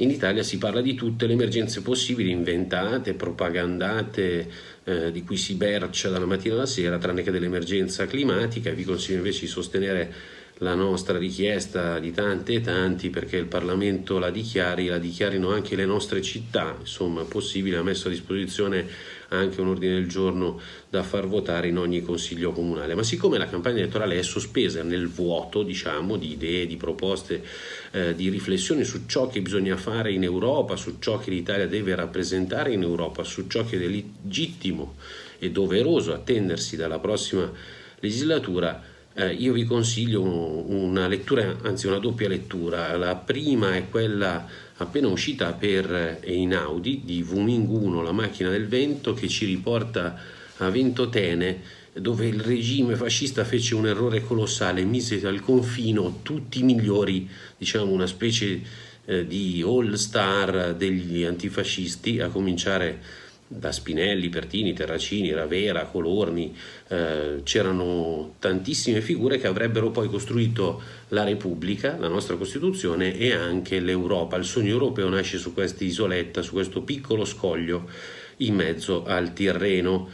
in Italia si parla di tutte le emergenze possibili, inventate, propagandate, eh, di cui si bercia dalla mattina alla sera, tranne che dell'emergenza climatica. Vi consiglio invece di sostenere la nostra richiesta di tante e tanti perché il Parlamento la dichiari, la dichiarino anche le nostre città, insomma possibile, ha messo a disposizione anche un ordine del giorno da far votare in ogni consiglio comunale. Ma siccome la campagna elettorale è sospesa nel vuoto, diciamo, di idee, di proposte, eh, di riflessioni su ciò che bisogna fare in Europa, su ciò che l'Italia deve rappresentare in Europa, su ciò che è legittimo e doveroso attendersi dalla prossima legislatura, eh, io vi consiglio una lettura, anzi una doppia lettura. La prima è quella appena uscita per Einaudi di Wuming 1, La macchina del vento, che ci riporta a Ventotene, dove il regime fascista fece un errore colossale, mise al confino tutti i migliori, diciamo una specie eh, di all star degli antifascisti, a cominciare da Spinelli, Pertini, Terracini, Ravera, Colorni, eh, c'erano tantissime figure che avrebbero poi costruito la Repubblica, la nostra Costituzione e anche l'Europa. Il sogno europeo nasce su questa isoletta, su questo piccolo scoglio in mezzo al Tirreno.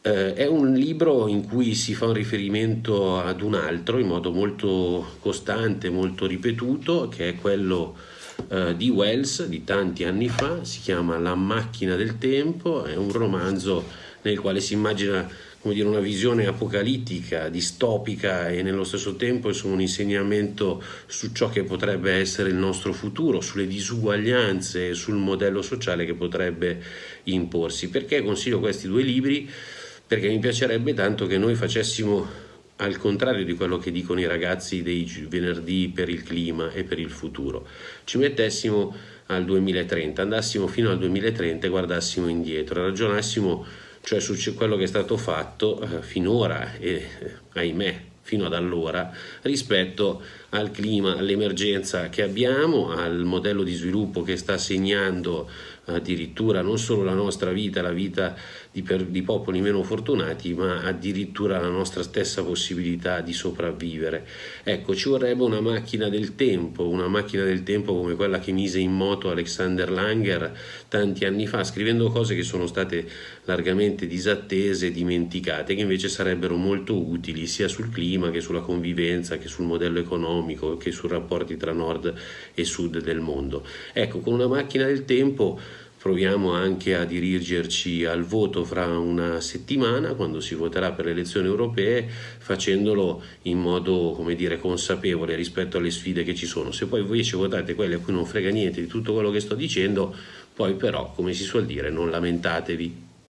Eh, è un libro in cui si fa un riferimento ad un altro in modo molto costante, molto ripetuto, che è quello eh, di Wells di tanti anni fa, si chiama La macchina del tempo, è un romanzo nel quale si immagina come dire, una visione apocalittica, distopica e nello stesso tempo insomma, un insegnamento su ciò che potrebbe essere il nostro futuro, sulle disuguaglianze, sul modello sociale che potrebbe imporsi. Perché consiglio questi due libri? Perché mi piacerebbe tanto che noi facessimo al contrario di quello che dicono i ragazzi dei venerdì per il clima e per il futuro. Ci mettessimo al 2030, andassimo fino al 2030 e guardassimo indietro, ragionassimo cioè su quello che è stato fatto eh, finora e eh, ahimè fino ad allora rispetto al clima, all'emergenza che abbiamo, al modello di sviluppo che sta segnando addirittura non solo la nostra vita, la vita di, per, di, popoli meno fortunati, ma addirittura la nostra stessa possibilità di sopravvivere. Ecco, ci vorrebbe una macchina del tempo, una macchina del tempo come quella che mise in moto Alexander Langer tanti anni fa, scrivendo cose che sono state largamente disattese dimenticate, che invece sarebbero molto utili sia sul clima che sulla convivenza, che sul modello economico, che sui rapporti tra nord e sud del mondo. Ecco, con una macchina del tempo proviamo anche a dirigerci al voto fra una settimana quando si voterà per le elezioni europee facendolo in modo come dire consapevole rispetto alle sfide che ci sono se poi voi invece votate quelli a cui non frega niente di tutto quello che sto dicendo poi però come si suol dire non lamentatevi